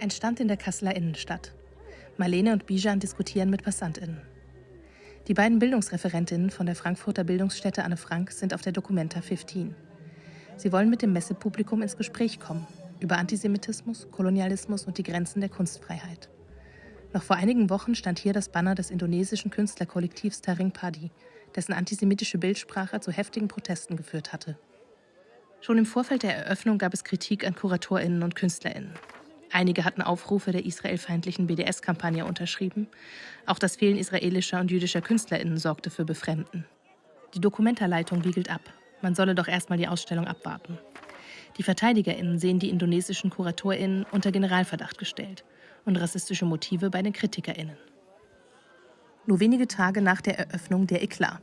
Ein Stand in der Kasseler Innenstadt. Marlene und Bijan diskutieren mit PassantInnen. Die beiden Bildungsreferentinnen von der Frankfurter Bildungsstätte Anne Frank sind auf der Documenta 15. Sie wollen mit dem Messepublikum ins Gespräch kommen über Antisemitismus, Kolonialismus und die Grenzen der Kunstfreiheit. Noch vor einigen Wochen stand hier das Banner des indonesischen Künstlerkollektivs Taring Padi, dessen antisemitische Bildsprache zu heftigen Protesten geführt hatte. Schon im Vorfeld der Eröffnung gab es Kritik an KuratorInnen und KünstlerInnen. Einige hatten Aufrufe der israelfeindlichen BDS-Kampagne unterschrieben. Auch das Fehlen israelischer und jüdischer KünstlerInnen sorgte für Befremden. Die Dokumentarleitung wiegelt ab. Man solle doch erstmal die Ausstellung abwarten. Die VerteidigerInnen sehen die indonesischen KuratorInnen unter Generalverdacht gestellt und rassistische Motive bei den KritikerInnen. Nur wenige Tage nach der Eröffnung der Eklat.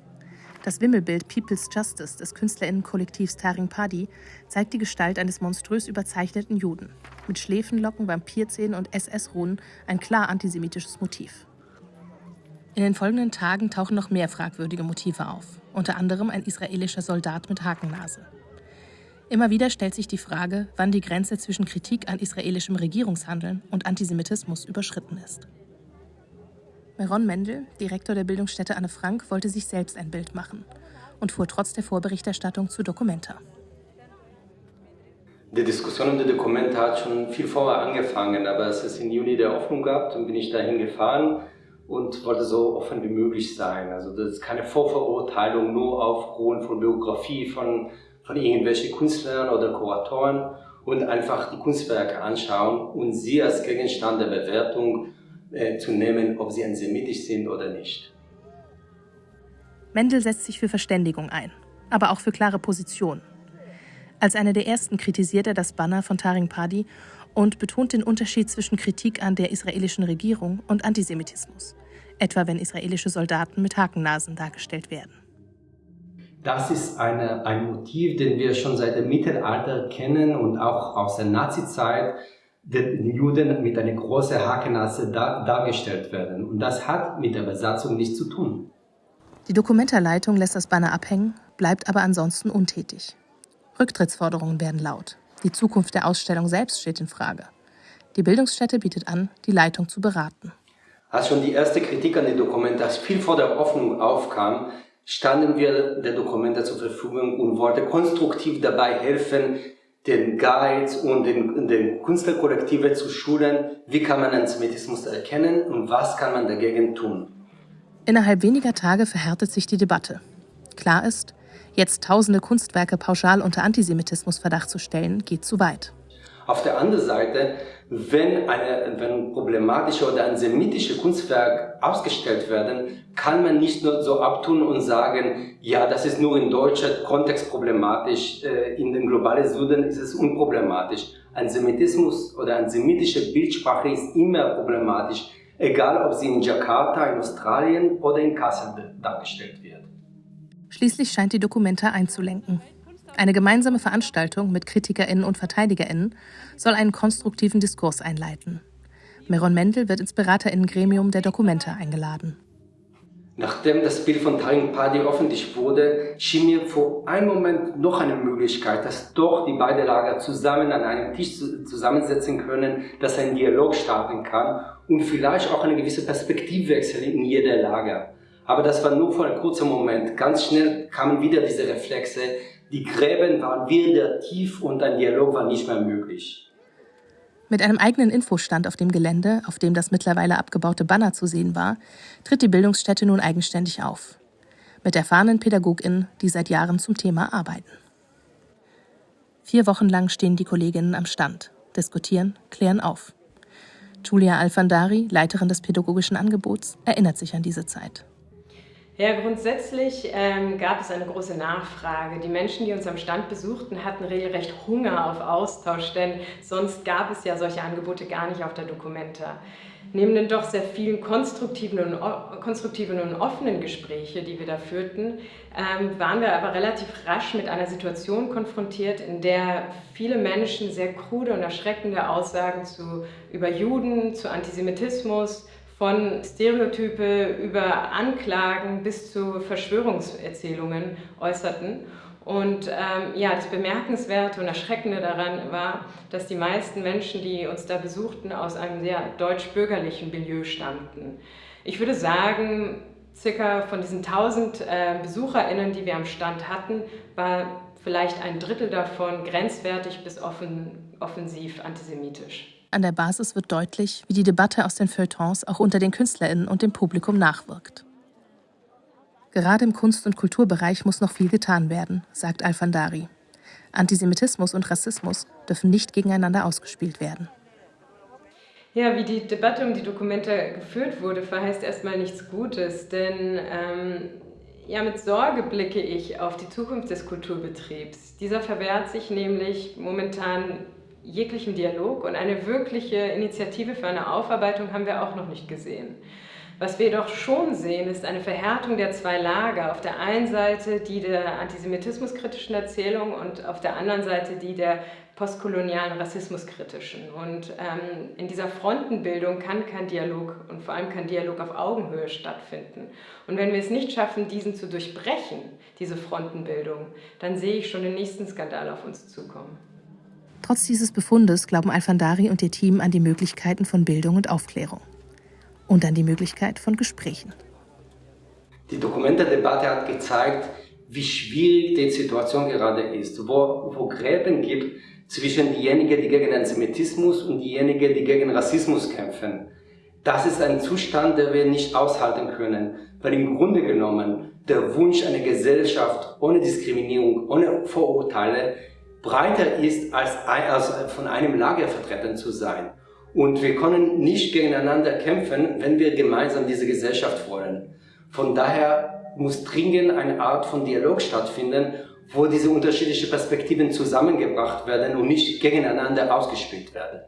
Das Wimmelbild People's Justice des KünstlerInnenkollektivs Taring Padi zeigt die Gestalt eines monströs überzeichneten Juden. Mit Schläfenlocken, Vampirzähnen und SS-Runen ein klar antisemitisches Motiv. In den folgenden Tagen tauchen noch mehr fragwürdige Motive auf, unter anderem ein israelischer Soldat mit Hakennase. Immer wieder stellt sich die Frage, wann die Grenze zwischen Kritik an israelischem Regierungshandeln und Antisemitismus überschritten ist. Meron Mendel, Direktor der Bildungsstätte Anne Frank, wollte sich selbst ein Bild machen und fuhr trotz der Vorberichterstattung zu Documenta. Die Diskussion um die Dokumente hat schon viel vorher angefangen, aber es im Juni der Öffnung gab, dann bin ich dahin gefahren und wollte so offen wie möglich sein. Also das ist keine Vorverurteilung nur aufgrund von Biografie von, von irgendwelchen Künstlern oder Kuratoren und einfach die Kunstwerke anschauen und sie als Gegenstand der Bewertung äh, zu nehmen, ob sie antisemitisch sind oder nicht. Mendel setzt sich für Verständigung ein, aber auch für klare Positionen. Als einer der ersten kritisiert er das Banner von Taring Padi und betont den Unterschied zwischen Kritik an der israelischen Regierung und Antisemitismus, etwa wenn israelische Soldaten mit Hakennasen dargestellt werden. Das ist eine, ein Motiv, den wir schon seit dem Mittelalter kennen und auch aus der Nazizeit den Juden mit einer großen Hakennase dar dargestellt werden. Und das hat mit der Besatzung nichts zu tun. Die Dokumentarleitung lässt das Banner abhängen, bleibt aber ansonsten untätig. Rücktrittsforderungen werden laut. Die Zukunft der Ausstellung selbst steht in Frage. Die Bildungsstätte bietet an, die Leitung zu beraten. Als schon die erste Kritik an die Dokumente viel vor der Öffnung aufkam, standen wir der Dokumente zur Verfügung und wollten konstruktiv dabei helfen, den Guides und den, den Künstlerkollektive zu schulen, wie kann man Antisemitismus erkennen und was kann man dagegen tun. Innerhalb weniger Tage verhärtet sich die Debatte. Klar ist, jetzt tausende Kunstwerke pauschal unter Antisemitismusverdacht zu stellen, geht zu weit. Auf der anderen Seite, wenn, eine, wenn problematische oder antisemitische Kunstwerke ausgestellt werden, kann man nicht nur so abtun und sagen, ja, das ist nur in deutscher Kontext problematisch, äh, in den globalen Süden ist es unproblematisch. Antisemitismus oder antisemitische Bildsprache ist immer problematisch, egal ob sie in Jakarta, in Australien oder in Kassel dargestellt wird. Schließlich scheint die Dokumenta einzulenken. Eine gemeinsame Veranstaltung mit KritikerInnen und VerteidigerInnen soll einen konstruktiven Diskurs einleiten. Meron Mendel wird ins BeraterInnen-Gremium der Dokumente eingeladen. Nachdem das Bild von Taring Padi öffentlich wurde, schien mir vor einem Moment noch eine Möglichkeit, dass doch die beiden Lager zusammen an einem Tisch zusammensetzen können, dass ein Dialog starten kann und vielleicht auch eine gewisse Perspektivwechsel in jeder Lager. Aber das war nur für einen kurzen Moment. Ganz schnell kamen wieder diese Reflexe, die Gräben waren wieder tief und ein Dialog war nicht mehr möglich. Mit einem eigenen Infostand auf dem Gelände, auf dem das mittlerweile abgebaute Banner zu sehen war, tritt die Bildungsstätte nun eigenständig auf. Mit erfahrenen PädagogInnen, die seit Jahren zum Thema arbeiten. Vier Wochen lang stehen die Kolleginnen am Stand, diskutieren, klären auf. Julia Alfandari, Leiterin des pädagogischen Angebots, erinnert sich an diese Zeit. Ja, grundsätzlich ähm, gab es eine große Nachfrage. Die Menschen, die uns am Stand besuchten, hatten regelrecht Hunger auf Austausch, denn sonst gab es ja solche Angebote gar nicht auf der Documenta. Neben den doch sehr vielen konstruktiven und, konstruktiven und offenen Gespräche, die wir da führten, ähm, waren wir aber relativ rasch mit einer Situation konfrontiert, in der viele Menschen sehr krude und erschreckende Aussagen zu, über Juden, zu Antisemitismus, von Stereotype über Anklagen bis zu Verschwörungserzählungen äußerten. Und ähm, ja, das Bemerkenswerte und Erschreckende daran war, dass die meisten Menschen, die uns da besuchten, aus einem sehr deutsch-bürgerlichen Milieu stammten. Ich würde sagen, circa von diesen 1000 äh, BesucherInnen, die wir am Stand hatten, war vielleicht ein Drittel davon grenzwertig bis offen, offensiv antisemitisch. An der Basis wird deutlich, wie die Debatte aus den Feuilletons auch unter den KünstlerInnen und dem Publikum nachwirkt. Gerade im Kunst- und Kulturbereich muss noch viel getan werden, sagt Alfandari. Antisemitismus und Rassismus dürfen nicht gegeneinander ausgespielt werden. Ja, wie die Debatte um die Dokumente geführt wurde, verheißt erstmal nichts Gutes, denn ähm, ja, mit Sorge blicke ich auf die Zukunft des Kulturbetriebs. Dieser verwehrt sich nämlich momentan jeglichen Dialog und eine wirkliche Initiative für eine Aufarbeitung haben wir auch noch nicht gesehen. Was wir jedoch schon sehen, ist eine Verhärtung der zwei Lager. Auf der einen Seite die der antisemitismuskritischen Erzählung und auf der anderen Seite die der postkolonialen rassismuskritischen. Und ähm, in dieser Frontenbildung kann kein Dialog und vor allem kein Dialog auf Augenhöhe stattfinden. Und wenn wir es nicht schaffen, diesen zu durchbrechen, diese Frontenbildung, dann sehe ich schon den nächsten Skandal auf uns zukommen. Trotz dieses Befundes glauben Alfandari und ihr Team an die Möglichkeiten von Bildung und Aufklärung und an die Möglichkeit von Gesprächen. Die Dokumentardebatte hat gezeigt, wie schwierig die Situation gerade ist, wo, wo Gräben gibt zwischen diejenigen, die gegen Antisemitismus und diejenigen, die gegen Rassismus kämpfen. Das ist ein Zustand, den wir nicht aushalten können, weil im Grunde genommen der Wunsch einer Gesellschaft ohne Diskriminierung, ohne Vorurteile breiter ist, als, von einem Lager vertreten zu sein. Und wir können nicht gegeneinander kämpfen, wenn wir gemeinsam diese Gesellschaft wollen. Von daher muss dringend eine Art von Dialog stattfinden, wo diese unterschiedlichen Perspektiven zusammengebracht werden und nicht gegeneinander ausgespielt werden.